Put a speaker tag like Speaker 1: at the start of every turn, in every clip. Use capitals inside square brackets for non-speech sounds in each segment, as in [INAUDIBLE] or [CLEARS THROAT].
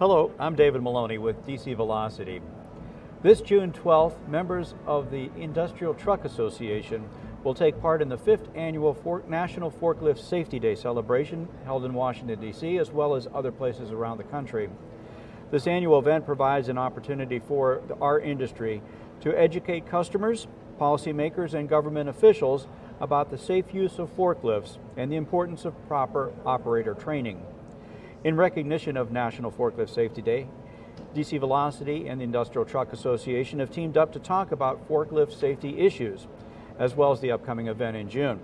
Speaker 1: Hello, I'm David Maloney with DC Velocity. This June 12th, members of the Industrial Truck Association will take part in the fifth annual National Forklift Safety Day celebration held in Washington, D.C., as well as other places around the country. This annual event provides an opportunity for our industry to educate customers, policymakers, and government officials about the safe use of forklifts and the importance of proper operator training. In recognition of National Forklift Safety Day, DC Velocity and the Industrial Truck Association have teamed up to talk about forklift safety issues, as well as the upcoming event in June.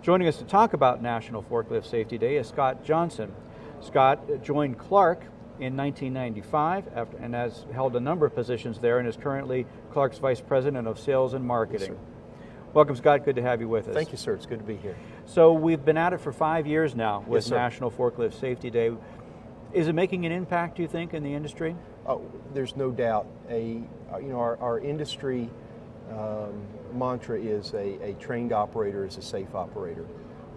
Speaker 1: Joining us to talk about National Forklift Safety Day is Scott Johnson. Scott joined Clark in 1995 after, and has held a number of positions there and is currently Clark's Vice President of Sales and Marketing.
Speaker 2: Yes,
Speaker 1: Welcome, Scott. Good to have you with us.
Speaker 2: Thank you, sir. It's good to be here.
Speaker 1: So we've been at it for five years now with
Speaker 2: Yes.
Speaker 1: National Forklift Safety Day. Is it making an impact, do you think, in the industry?
Speaker 2: Oh, there's no doubt. A uh, you know our, our industry um, mantra is a, a trained operator is a safe operator,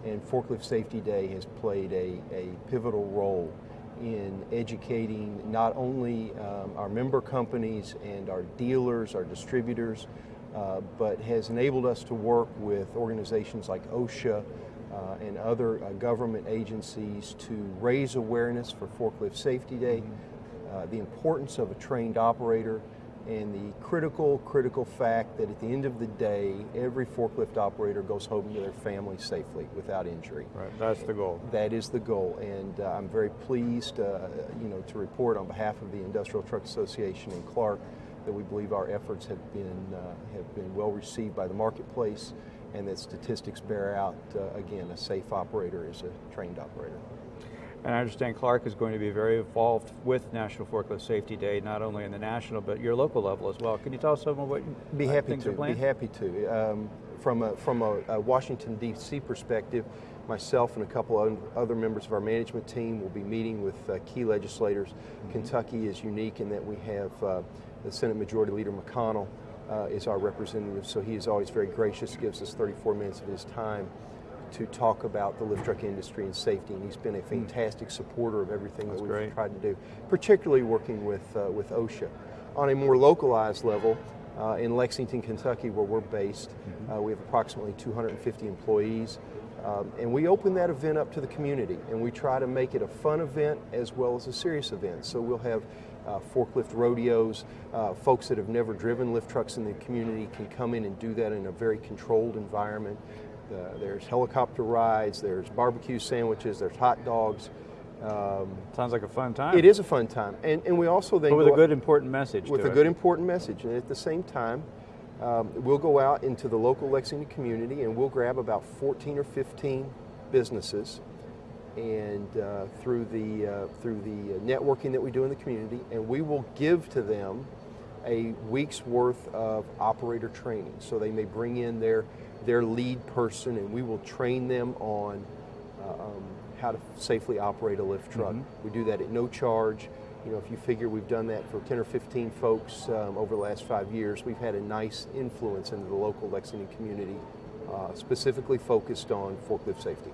Speaker 2: and Forklift Safety Day has played a, a pivotal role in educating not only um, our member companies and our dealers, our distributors, uh, but has enabled us to work with organizations like OSHA uh, and other uh, government agencies to raise awareness for Forklift Safety Day, uh, the importance of a trained operator, and the critical, critical fact that at the end of the day, every forklift operator goes home to their family safely without injury.
Speaker 1: Right, that's the goal.
Speaker 2: That is the goal, and uh, I'm very pleased, uh, you know, to report on behalf of the Industrial Truck Association in Clark that we believe our efforts have been uh, have been well received by the marketplace, and that statistics bear out. Uh, again, a safe operator is a trained operator.
Speaker 1: And I understand Clark is going to be very involved with National Forklift Safety Day, not only in the national, but your local level as well. Can you tell us some of what
Speaker 2: Be
Speaker 1: uh,
Speaker 2: happy
Speaker 1: things
Speaker 2: to.
Speaker 1: are planned?
Speaker 2: Be happy to. Um, from a, from a, a Washington D.C. perspective, myself and a couple of other members of our management team will be meeting with uh, key legislators.
Speaker 1: Mm-hmm.
Speaker 2: Kentucky is unique in that we have uh, the Senate Majority Leader McConnell uh, is our representative, so he is always very gracious, gives us 34 minutes of his time to talk about the lift truck industry and safety, and he's been a fantastic supporter of everything
Speaker 1: Hmm. That's
Speaker 2: that we've
Speaker 1: great.
Speaker 2: tried to do, particularly working with, uh, with OSHA. On a more localized level, uh, in Lexington, Kentucky, where we're based,
Speaker 1: Mm-hmm.
Speaker 2: uh, we have approximately 250 employees. Um, and we open that event up to the community, and we try to make it a fun event as well as a serious event. So we'll have uh, forklift rodeos. Uh, folks that have never driven lift trucks in the community can come in and do that in a very controlled environment. Uh, there's helicopter rides, there's barbecue sandwiches, there's hot dogs. Um,
Speaker 1: Sounds like a fun time.
Speaker 2: it is a fun time, and, and we also then
Speaker 1: But with a good, important message
Speaker 2: with a
Speaker 1: it.
Speaker 2: good important message. And at the same time, um, we'll go out into the local Lexington community and we'll grab about 14 or 15 businesses and uh, through the uh, through the networking that we do in the community, and we will give to them a week's worth of operator training. So they may bring in their their lead person, and we will train them on uh, um, how to safely operate a lift truck. We do that at no charge. You know, if you figure we've done that for 10 or 15 folks um, over the last five years, we've had a nice influence into the local Lexington community, uh, specifically focused on forklift safety.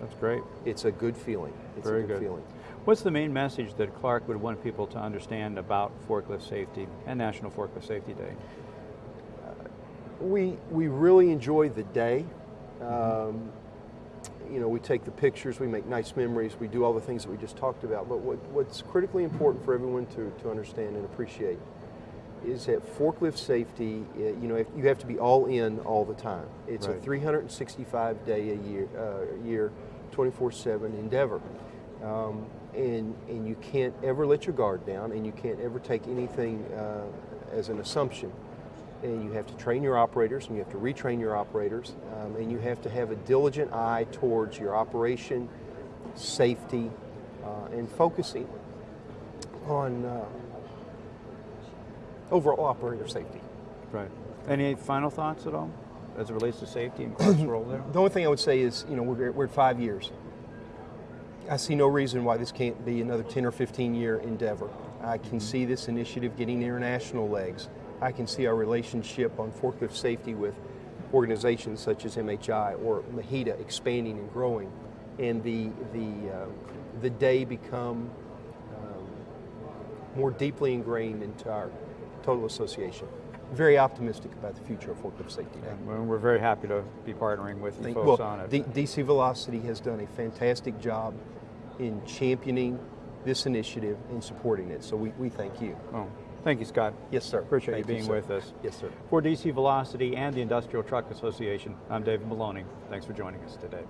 Speaker 1: That's great.
Speaker 2: It's a good feeling. It's
Speaker 1: Very
Speaker 2: a good,
Speaker 1: good.
Speaker 2: feeling.
Speaker 1: What's the main message that Clark would want people to understand about forklift safety and National Forklift Safety Day?
Speaker 2: We, we really enjoy the day. Um, you know, we take the pictures, we make nice memories, we do all the things that we just talked about. But what, what's critically important for everyone to, to understand and appreciate is that forklift safety, uh, you know, you have to be all in all the time. It's
Speaker 1: Right.
Speaker 2: a 365 day a year, uh, year 24/7 endeavor, um, and and you can't ever let your guard down, and you can't ever take anything uh, as an assumption. And you have to train your operators, and you have to retrain your operators, um, and you have to have a diligent eye towards your operation, safety, uh, and focusing on uh, overall operator safety.
Speaker 1: Right. Any final thoughts at all as it relates to safety and Clark's [CLEARS THROAT] role there?
Speaker 2: The only thing I would say is, you know, we're, we're at five years. I see no reason why this can't be another 10 or 15 year endeavor. I can see this initiative getting international legs. I can see our relationship on forklift safety with organizations such as MHI or MHEDA expanding and growing, and the the uh, the day become um, more deeply ingrained into our total association. Very optimistic about the future of Forklift Safety Day.
Speaker 1: And we're very happy to be partnering with you
Speaker 2: Thank-
Speaker 1: folks
Speaker 2: well,
Speaker 1: on it.
Speaker 2: D- DC Velocity has done a fantastic job in championing this initiative and supporting it. So we, we thank you.
Speaker 1: Oh, thank you, Scott.
Speaker 2: Yes, sir.
Speaker 1: Appreciate
Speaker 2: Thank
Speaker 1: you being
Speaker 2: sir.
Speaker 1: with us.
Speaker 2: Yes, sir.
Speaker 1: For DC Velocity and the Industrial Truck Association, I'm David Maloney. Thanks for joining us today.